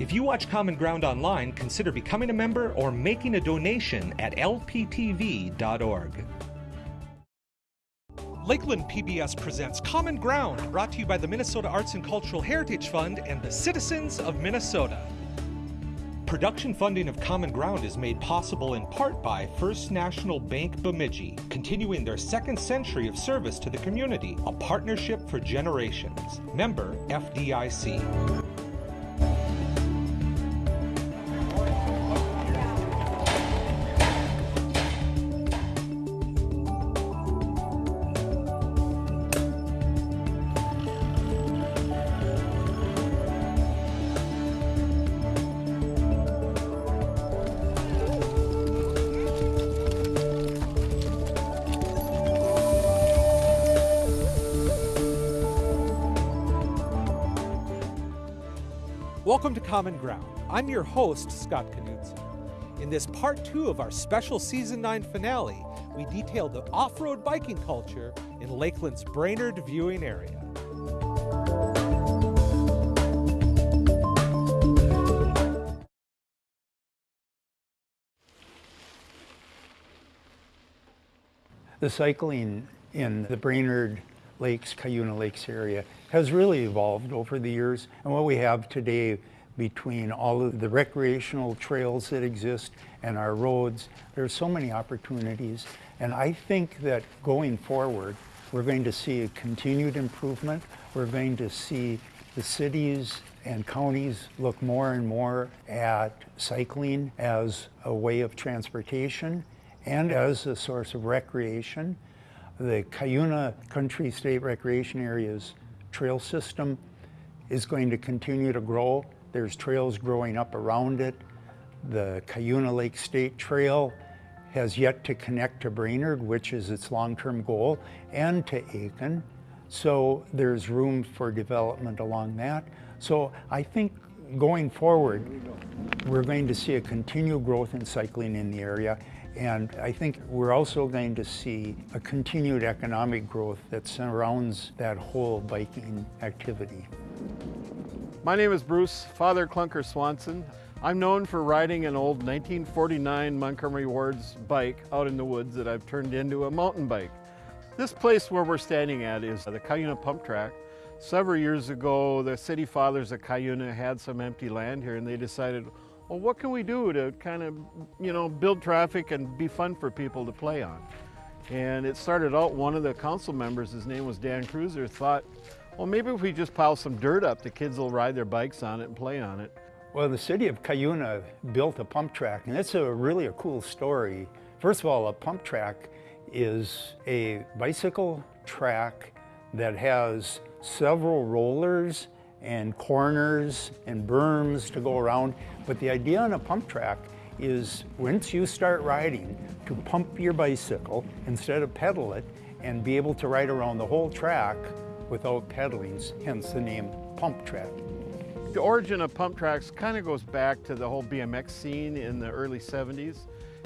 If you watch Common Ground online, consider becoming a member or making a donation at lptv.org. Lakeland PBS presents Common Ground, brought to you by the Minnesota Arts and Cultural Heritage Fund and the citizens of Minnesota. Production funding of Common Ground is made possible in part by First National Bank Bemidji, continuing their second century of service to the community, a partnership for generations. Member FDIC. Welcome to Common Ground. I'm your host, Scott Knudsen. In this part two of our special season nine finale, we detail the off-road biking culture in Lakeland's Brainerd viewing area. The cycling in the Brainerd Lakes, Cuyuna Lakes area has really evolved over the years. And what we have today between all of the recreational trails that exist and our roads, there are so many opportunities. And I think that going forward, we're going to see a continued improvement. We're going to see the cities and counties look more and more at cycling as a way of transportation and as a source of recreation. The Cuyuna Country State Recreation Area's trail system is going to continue to grow. There's trails growing up around it. The Cuyuna Lake State Trail has yet to connect to Brainerd, which is its long-term goal, and to Aitkin. So there's room for development along that. So I think going forward, we're going to see a continued growth in cycling in the area and I think we're also going to see a continued economic growth that surrounds that whole biking activity. My name is Bruce, Father Clunker Swanson. I'm known for riding an old 1949 Montgomery Ward's bike out in the woods that I've turned into a mountain bike. This place where we're standing at is the Cuyuna Pump Track. Several years ago, the city fathers of Cuyuna had some empty land here and they decided, well, what can we do to kind of, you know, build traffic and be fun for people to play on? And it started out, one of the council members, his name was Dan Cruiser, thought, well, maybe if we just pile some dirt up, the kids will ride their bikes on it and play on it. Well, the city of Cuyuna built a pump track, and it's a really a cool story. First of all, a pump track is a bicycle track that has several rollers and corners and berms to go around. But the idea on a pump track is once you start riding to pump your bicycle instead of pedal it and be able to ride around the whole track without pedaling, hence the name pump track. The origin of pump tracks kind of goes back to the whole BMX scene in the early 70s.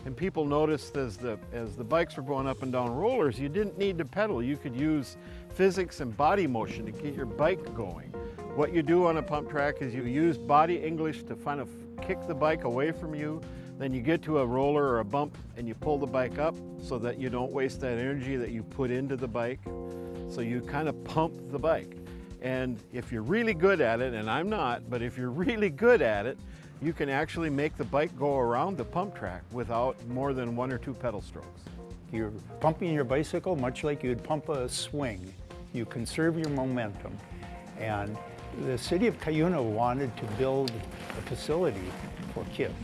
And people noticed as the, as the bikes were going up and down rollers, you didn't need to pedal. You could use physics and body motion to get your bike going. What you do on a pump track is you use body English to kind of kick the bike away from you. Then you get to a roller or a bump and you pull the bike up so that you don't waste that energy that you put into the bike. So you kind of pump the bike. And if you're really good at it, and I'm not, but if you're really good at it, you can actually make the bike go around the pump track without more than one or two pedal strokes. You're pumping your bicycle much like you'd pump a swing. You conserve your momentum. And the city of Cuyuna wanted to build a facility for kids.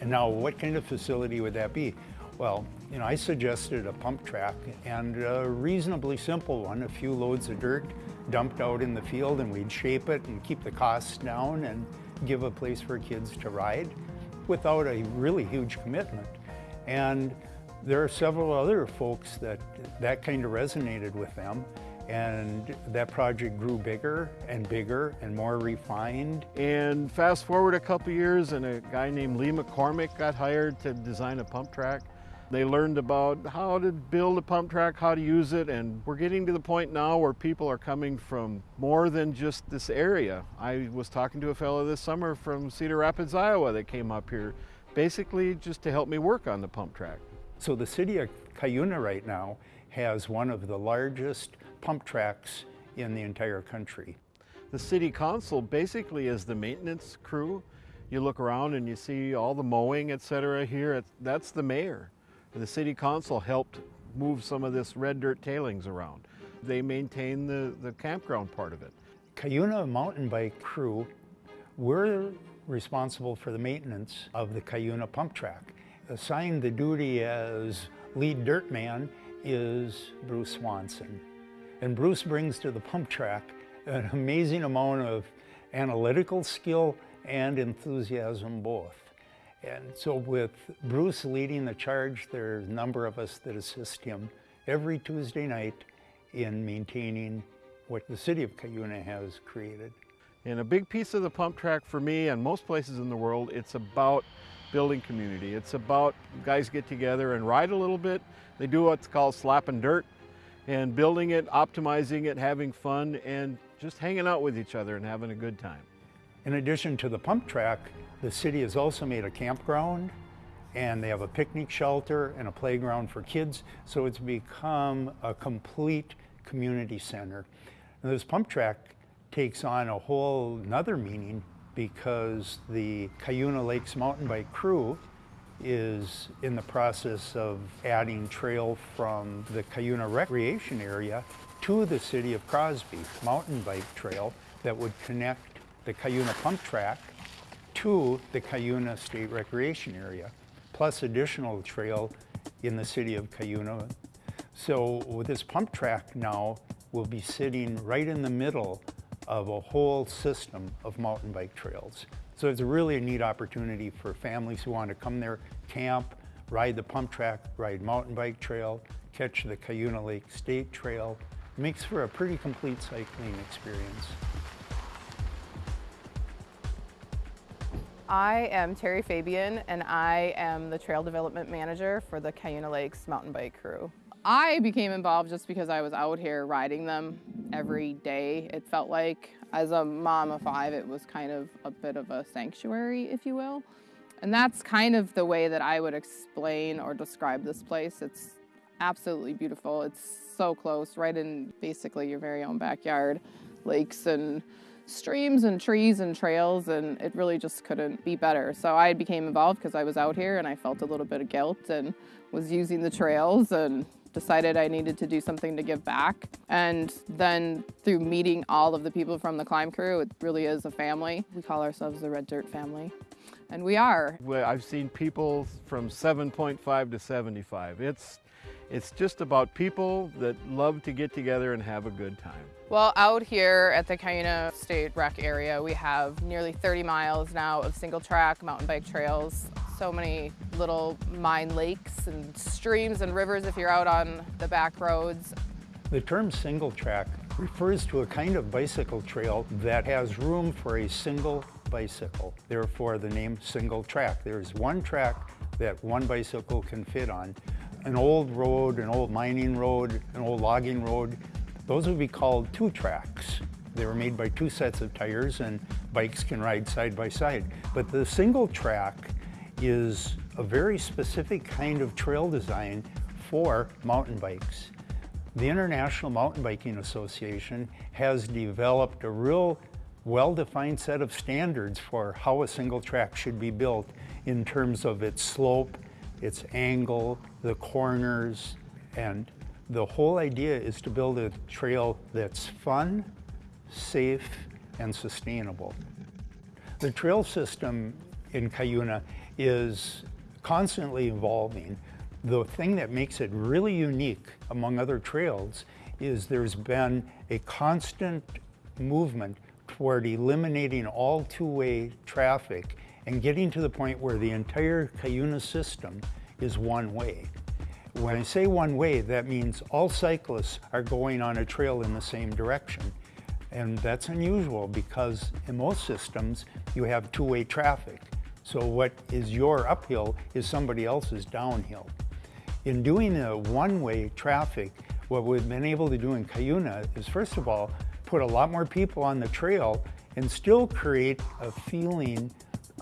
And now what kind of facility would that be? Well, you know, I suggested a pump track and a reasonably simple one, a few loads of dirt dumped out in the field and we'd shape it and keep the costs down and give a place for kids to ride without a really huge commitment. And there are several other folks that that kind of resonated with them. And that project grew bigger and bigger and more refined. And fast forward a couple years and a guy named Lee McCormack got hired to design a pump track. They learned about how to build a pump track, how to use it, and we're getting to the point now where people are coming from more than just this area. I was talking to a fellow this summer from Cedar Rapids, Iowa that came up here basically just to help me work on the pump track. So the city of Cuyuna right now has one of the largest pump tracks in the entire country. The city council basically is the maintenance crew. You look around and you see all the mowing, et cetera, here. That's the mayor. The city council helped move some of this red dirt tailings around. They maintain the, the campground part of it. Cuyuna mountain bike crew, we're responsible for the maintenance of the Cuyuna pump track. Assigned the duty as lead dirt man is Bruce Swanson. And Bruce brings to the pump track an amazing amount of analytical skill and enthusiasm both. And so with Bruce leading the charge, there's a number of us that assist him every Tuesday night in maintaining what the city of Cuyuna has created. And a big piece of the pump track for me and most places in the world, it's about building community. It's about guys get together and ride a little bit. They do what's called slapping dirt and building it, optimizing it, having fun, and just hanging out with each other and having a good time. In addition to the pump track, the city has also made a campground and they have a picnic shelter and a playground for kids. So it's become a complete community center. And this pump track takes on a whole nother meaning because the Cuyuna Lakes mountain bike crew is in the process of adding trail from the Cuyuna Recreation Area to the city of Crosby, mountain bike trail that would connect the Cuyuna Pump Track to the Cuyuna State Recreation Area, plus additional trail in the city of Cuyuna. So this pump track now, we'll be sitting right in the middle of a whole system of mountain bike trails. So it's really a neat opportunity for families who want to come there, camp, ride the pump track, ride mountain bike trail, catch the Cuyuna Lake State Trail. It makes for a pretty complete cycling experience. I am Terry Fabian and I am the Trail Development Manager for the Cuyuna Lakes Mountain Bike Crew. I became involved just because I was out here riding them Mm-hmm. every day. It felt like, as a mom of five, it was kind of a bit of a sanctuary, if you will. And that's kind of the way that I would explain or describe this place. It's absolutely beautiful. It's so close, right in basically your very own backyard. Lakes and streams and trees and trails and it really just couldn't be better. So I became involved because I was out here and I felt a little bit of guilt and was using the trails and decided I needed to do something to give back. And then through meeting all of the people from the climb crew, it really is a family. We call ourselves the Red Dirt family. And we are. Well, I've seen people from 7.5 to 75. It's it's just about people that love to get together and have a good time. Well, out here at the Cuyuna State Rec area, we have nearly 30 miles now of single track mountain bike trails. So many little mine lakes and streams and rivers if you're out on the back roads. The term single track refers to a kind of bicycle trail that has room for a single bicycle. Therefore, the name single track. There's one track that one bicycle can fit on an old road, an old mining road, an old logging road, those would be called two tracks. They were made by two sets of tires and bikes can ride side by side. But the single track is a very specific kind of trail design for mountain bikes. The International Mountain Biking Association has developed a real well-defined set of standards for how a single track should be built in terms of its slope its angle, the corners, and the whole idea is to build a trail that's fun, safe, and sustainable. The trail system in Cuyuna is constantly evolving. The thing that makes it really unique among other trails is there's been a constant movement toward eliminating all two-way traffic and getting to the point where the entire Cuyuna system is one way. When I say one way, that means all cyclists are going on a trail in the same direction. And that's unusual because in most systems, you have two-way traffic. So what is your uphill is somebody else's downhill. In doing a one-way traffic, what we've been able to do in Cuyuna is first of all, put a lot more people on the trail and still create a feeling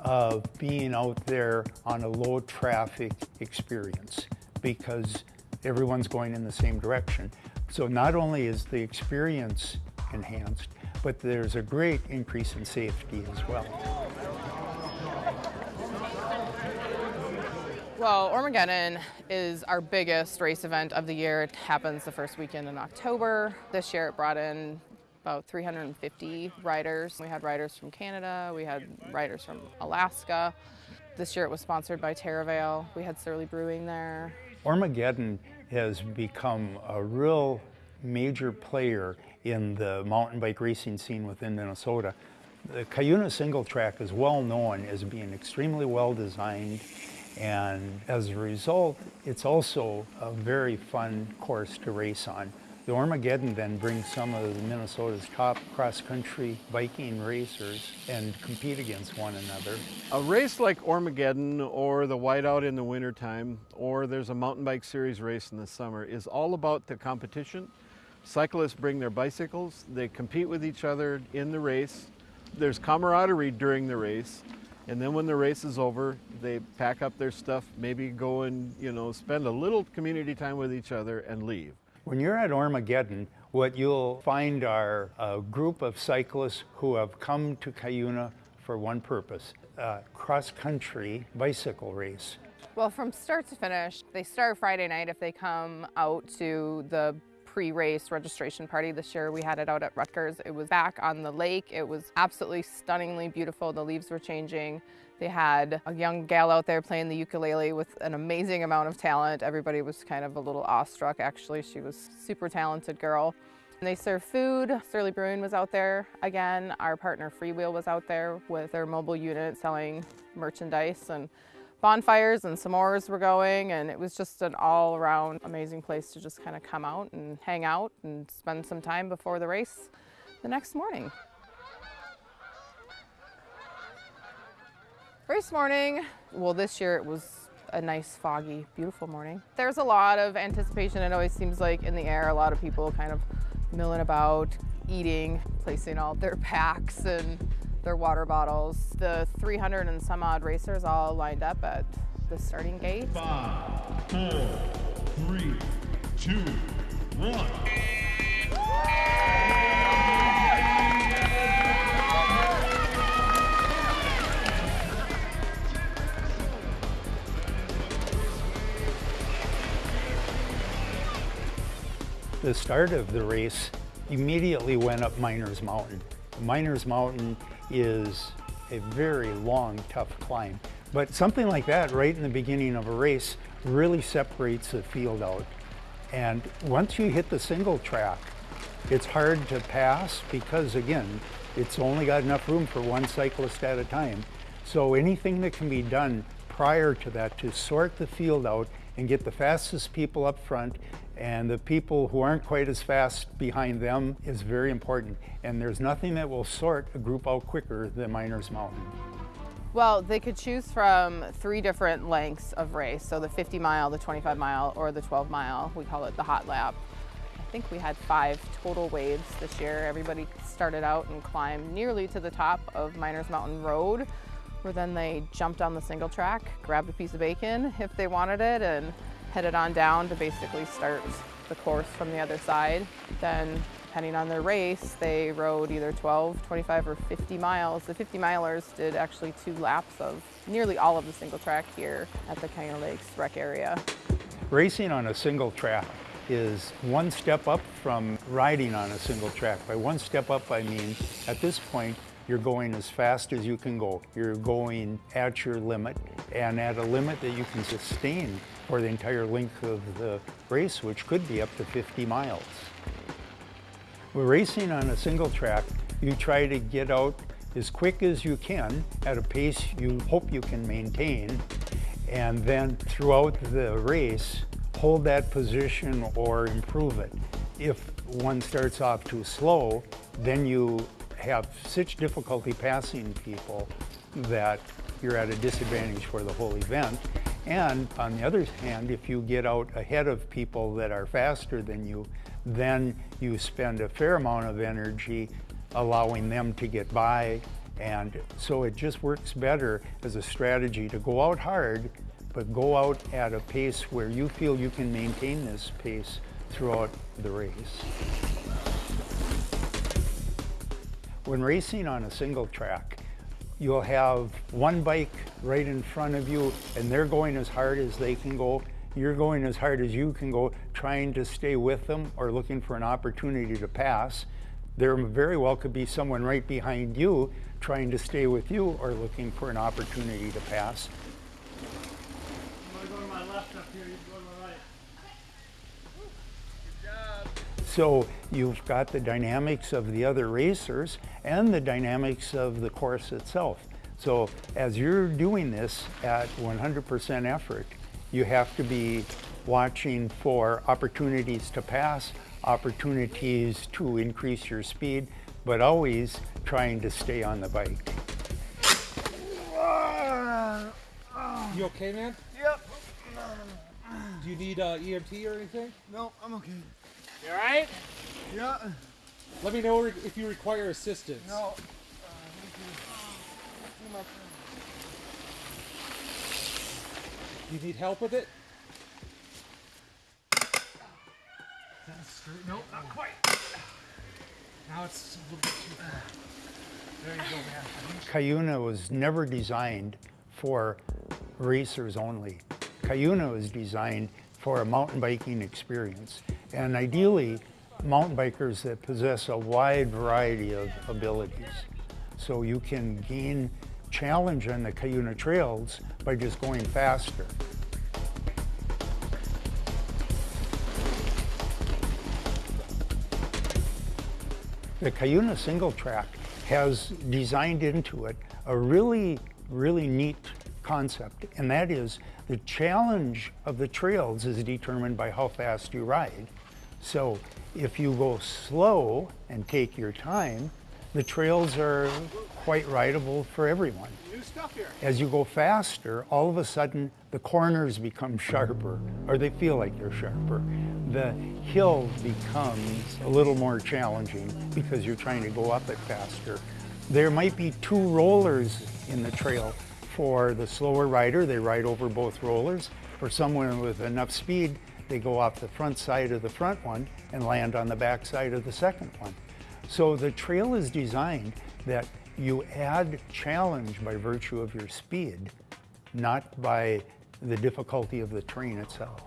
of being out there on a low traffic experience because everyone's going in the same direction. So not only is the experience enhanced, but there's a great increase in safety as well. Well, Ormageddon is our biggest race event of the year. It happens the first weekend in October. This year it brought in about 350 riders. We had riders from Canada, we had riders from Alaska. This year it was sponsored by Terravale. We had Surly Brewing there. Ormageddon has become a real major player in the mountain bike racing scene within Minnesota. The Cuyuna single track is well known as being extremely well designed and as a result it's also a very fun course to race on. The Ormageddon then brings some of Minnesota's top cross-country biking racers and compete against one another. A race like Ormageddon or the Whiteout in the wintertime or there's a mountain bike series race in the summer is all about the competition. Cyclists bring their bicycles, they compete with each other in the race. There's camaraderie during the race and then when the race is over, they pack up their stuff, maybe go and, you know, spend a little community time with each other and leave. When you're at Ormageddon, what you'll find are a group of cyclists who have come to Cuyuna for one purpose, a cross-country bicycle race. Well, from start to finish, they start Friday night if they come out to the pre-race registration party this year. We had it out at Ruttger's. It was back on the lake. It was absolutely stunningly beautiful. The leaves were changing. They had a young gal out there playing the ukulele with an amazing amount of talent. Everybody was kind of a little awestruck actually. She was super talented girl. And they served food. Surly Brewing was out there again. Our partner Freewheel was out there with their mobile unit selling merchandise and bonfires and s'mores were going and it was just an all-around amazing place to just kind of come out and hang out and spend some time before the race the next morning. Race morning, well this year it was a nice foggy, beautiful morning. There's a lot of anticipation, it always seems like in the air, a lot of people kind of milling about, eating, placing all their packs and their water bottles. The 300 and some odd racers all lined up at the starting gate. Five, four, three, two, one. The start of the race immediately went up Miners Mountain. Miners Mountain is a very long, tough climb. But something like that right in the beginning of a race really separates the field out. And once you hit the single track, it's hard to pass because again, it's only got enough room for one cyclist at a time. So anything that can be done prior to that to sort the field out and get the fastest people up front and the people who aren't quite as fast behind them is very important. And there's nothing that will sort a group out quicker than Miners Mountain. Well, they could choose from three different lengths of race. So the 50 mile, the 25 mile, or the 12 mile. We call it the hot lap. I think we had five total waves this year. Everybody started out and climbed nearly to the top of Miners Mountain Road, where then they jumped on the single track, grabbed a piece of bacon if they wanted it, and headed on down to basically start the course from the other side. Then depending on their race, they rode either 12, 25, or 50 miles. The 50 milers did actually two laps of nearly all of the single track here at the Cuyuna Lakes rec area. Racing on a single track is one step up from riding on a single track. By one step up, I mean at this point, you're going as fast as you can go. You're going at your limit and at a limit that you can sustain for the entire length of the race, which could be up to 50 miles. We're racing on a single track. You try to get out as quick as you can at a pace you hope you can maintain. And then throughout the race, hold that position or improve it. If one starts off too slow, then you have such difficulty passing people that you're at a disadvantage for the whole event. And on the other hand, if you get out ahead of people that are faster than you, then you spend a fair amount of energy allowing them to get by. And so it just works better as a strategy to go out hard, but go out at a pace where you feel you can maintain this pace throughout the race. When racing on a single track, you'll have one bike right in front of you and they're going as hard as they can go. You're going as hard as you can go, trying to stay with them or looking for an opportunity to pass. There very well could be someone right behind you trying to stay with you or looking for an opportunity to pass. I'm gonna go to my left up here, you go to my right. So you've got the dynamics of the other racers and the dynamics of the course itself. So as you're doing this at 100% effort, you have to be watching for opportunities to pass, opportunities to increase your speed, but always trying to stay on the bike. You okay, man? Yep. Do you need uh, EMT or anything? No, I'm okay. You alright? Yeah. Let me know if you require assistance. No. Uh, Do you need help with it? Nope, not quite. Now it's a little bit too far. There you go, man. Cuyuna was never designed for racers only. Cuyuna was designed for a mountain biking experience. And ideally, mountain bikers that possess a wide variety of abilities. So you can gain challenge on the Cuyuna trails by just going faster. The Cuyuna single track has designed into it a really, really neat concept, and that is the challenge of the trails is determined by how fast you ride. So if you go slow and take your time, the trails are quite rideable for everyone. New stuff here. As you go faster, all of a sudden the corners become sharper, or they feel like they're sharper. The hill becomes a little more challenging because you're trying to go up it faster. There might be two rollers in the trail. For the slower rider, they ride over both rollers. For someone with enough speed, they go off the front side of the front one and land on the back side of the second one. So the trail is designed that you add challenge by virtue of your speed, not by the difficulty of the terrain itself.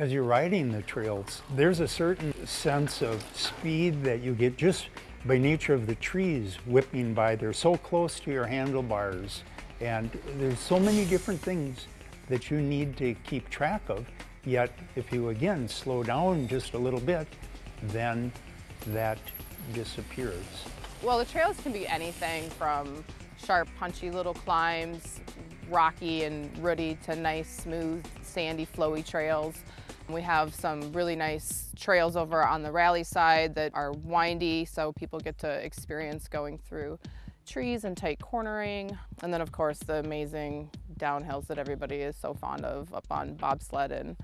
As you're riding the trails, there's a certain sense of speed that you get just by nature of the trees whipping by. They're so close to your handlebars and there's so many different things that you need to keep track of. Yet if you again slow down just a little bit, then that disappears. Well, the trails can be anything from sharp, punchy little climbs, rocky and rooty to nice, smooth, sandy, flowy trails. We have some really nice trails over on the rally side that are windy, so people get to experience going through trees and tight cornering. And then, of course, the amazing downhills that everybody is so fond of up on bobsled and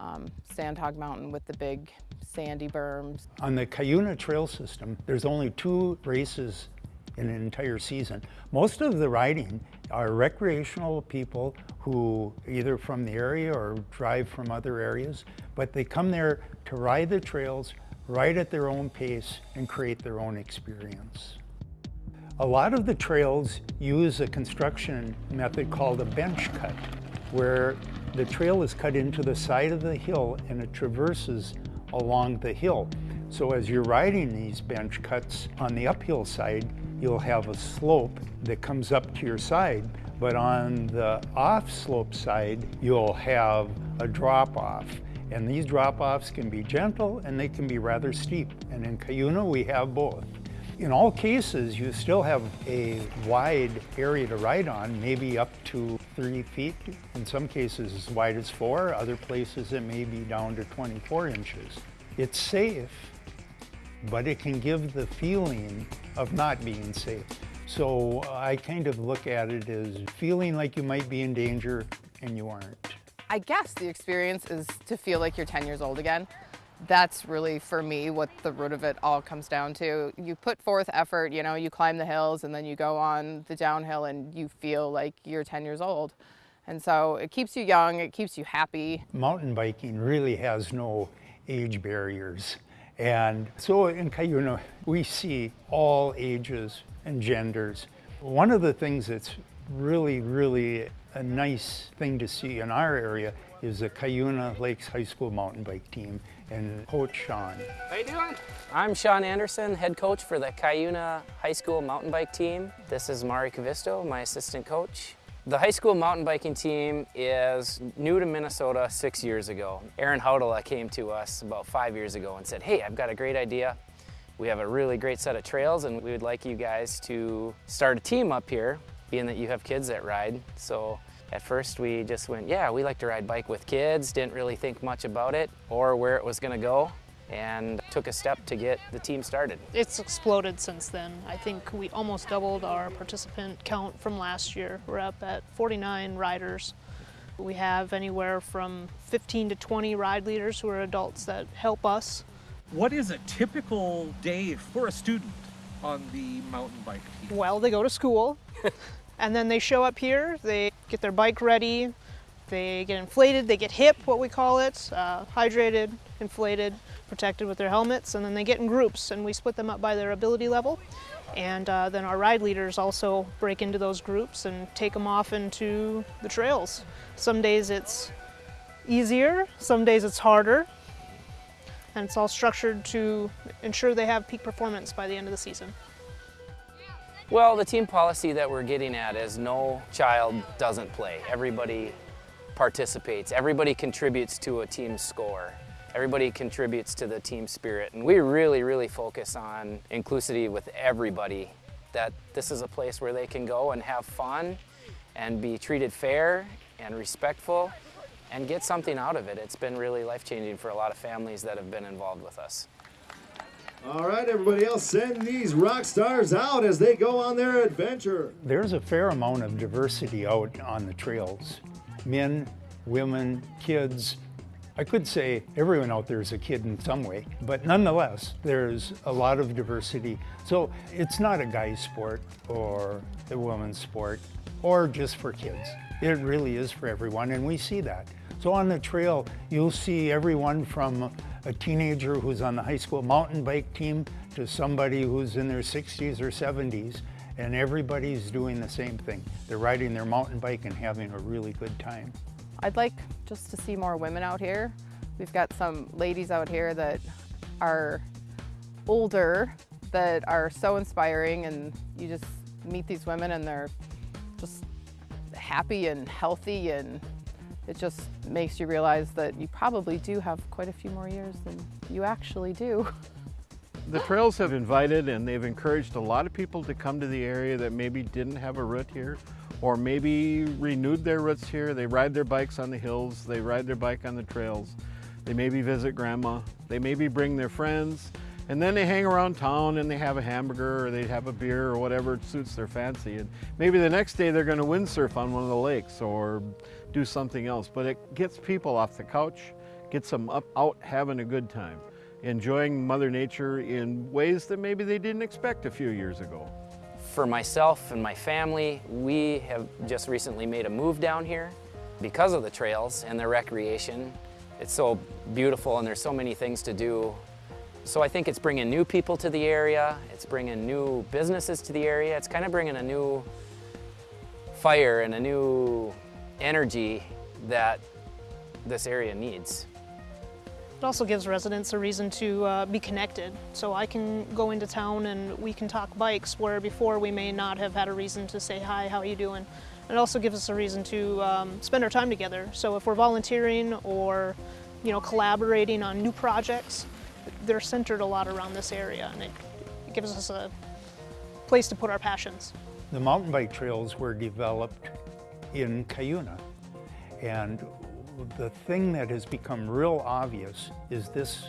um, Sandhog Mountain with the big sandy berms. On the Cuyuna Trail System, there's only two races in an entire season. Most of the riding are recreational people who either from the area or drive from other areas, but they come there to ride the trails, ride at their own pace, and create their own experience. A lot of the trails use a construction method called a bench cut, where the trail is cut into the side of the hill and it traverses along the hill. So as you're riding these bench cuts on the uphill side, you'll have a slope that comes up to your side, but on the off slope side, you'll have a drop off. And these drop offs can be gentle and they can be rather steep. And in Cuyuna, we have both. In all cases, you still have a wide area to ride on, maybe up to 30 feet. In some cases, as wide as four. Other places, it may be down to 24 inches. It's safe, but it can give the feeling of not being safe. So I kind of look at it as feeling like you might be in danger and you aren't. I guess the experience is to feel like you're 10 years old again. That's really for me what the root of it all comes down to. You put forth effort, you know, you climb the hills and then you go on the downhill and you feel like you're 10 years old. And so it keeps you young, it keeps you happy. Mountain biking really has no age barriers. And so in Cuyuna, we see all ages and genders. One of the things that's really, really a nice thing to see in our area is the Cuyuna Lakes High School mountain bike team and Coach Sean. How you doing? I'm Sean Anderson, head coach for the Cuyuna High School mountain bike team. This is Mari Cavisto, my assistant coach. The high school mountain biking team is new to Minnesota six years ago. Aaron Haudela came to us about five years ago and said, hey, I've got a great idea. We have a really great set of trails and we would like you guys to start a team up here, being that you have kids that ride. So at first we just went, yeah, we like to ride bike with kids, didn't really think much about it or where it was gonna go and took a step to get the team started. It's exploded since then. I think we almost doubled our participant count from last year. We're up at 49 riders. We have anywhere from 15 to 20 ride leaders who are adults that help us. What is a typical day for a student on the mountain bike team? Well, they go to school and then they show up here, they get their bike ready, they get inflated, they get hip, what we call it, uh, hydrated, inflated, protected with their helmets, and then they get in groups and we split them up by their ability level. And uh, then our ride leaders also break into those groups and take them off into the trails. Some days it's easier, some days it's harder, and it's all structured to ensure they have peak performance by the end of the season. Well, the team policy that we're getting at is no child doesn't play. Everybody participates. Everybody contributes to a team score. Everybody contributes to the team spirit. And we really, really focus on inclusivity with everybody, that this is a place where they can go and have fun and be treated fair and respectful and get something out of it. It's been really life-changing for a lot of families that have been involved with us. All right, everybody else, send these rock stars out as they go on their adventure. There's a fair amount of diversity out on the trails. Men, women, kids. I could say everyone out there is a kid in some way, but nonetheless, there's a lot of diversity. So it's not a guy's sport or a woman's sport or just for kids. It really is for everyone, and we see that. So on the trail, you'll see everyone from a teenager who's on the high school mountain bike team to somebody who's in their 60s or 70s, and everybody's doing the same thing. They're riding their mountain bike and having a really good time. I'd like just to see more women out here. We've got some ladies out here that are older that are so inspiring and you just meet these women and they're just happy and healthy and it just makes you realize that you probably do have quite a few more years than you actually do. The trails have invited and they've encouraged a lot of people to come to the area that maybe didn't have a root here or maybe renewed their roots here. They ride their bikes on the hills, they ride their bike on the trails. They maybe visit grandma, they maybe bring their friends, and then they hang around town and they have a hamburger or they have a beer or whatever suits their fancy. And maybe the next day they're gonna windsurf on one of the lakes or do something else. But it gets people off the couch, gets them up out having a good time, enjoying Mother Nature in ways that maybe they didn't expect a few years ago. For myself and my family, we have just recently made a move down here because of the trails and the recreation. It's so beautiful and there's so many things to do. So I think it's bringing new people to the area, it's bringing new businesses to the area, it's kind of bringing a new fire and a new energy that this area needs. It also gives residents a reason to uh, be connected. So I can go into town and we can talk bikes where before we may not have had a reason to say, hi, how are you doing? It also gives us a reason to um, spend our time together. So if we're volunteering or you know, collaborating on new projects, they're centered a lot around this area and it, it gives us a place to put our passions. The mountain bike trails were developed in Cuyuna. And the thing that has become real obvious is this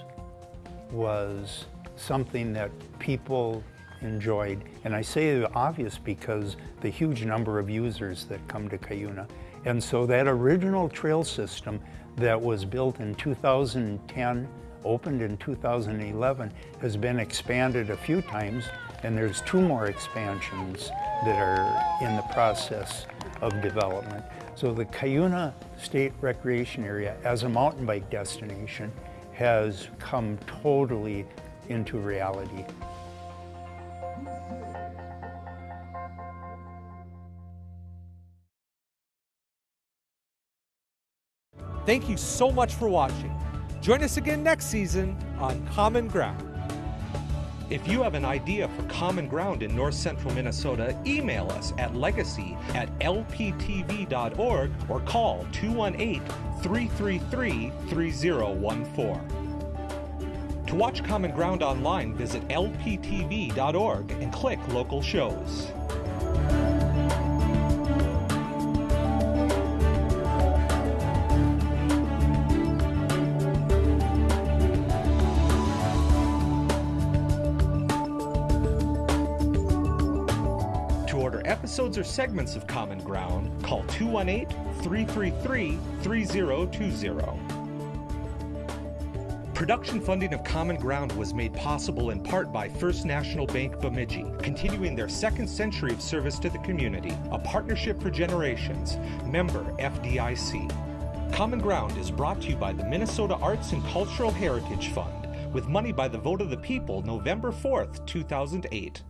was something that people enjoyed. And I say obvious because the huge number of users that come to Cuyuna. And so that original trail system that was built in 2010, opened in 2011, has been expanded a few times and there's two more expansions that are in the process of development. So the Cuyuna State Recreation Area as a mountain bike destination has come totally into reality. Thank you so much for watching. Join us again next season on Common Ground. If you have an idea for Common Ground in north central Minnesota, email us at legacy at lptv.org or call 218 333 3014. To watch Common Ground online, visit lptv.org and click local shows. Episodes or segments of Common Ground, call 218 333 3020. Production funding of Common Ground was made possible in part by First National Bank Bemidji, continuing their second century of service to the community, a partnership for generations, member FDIC. Common Ground is brought to you by the Minnesota Arts and Cultural Heritage Fund, with money by the vote of the people November 4th, 2008.